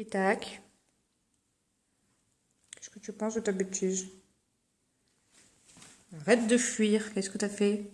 Et tac. Qu'est-ce que tu penses de ta bêtise? Arrête de fuir. Qu'est-ce que t'as fait?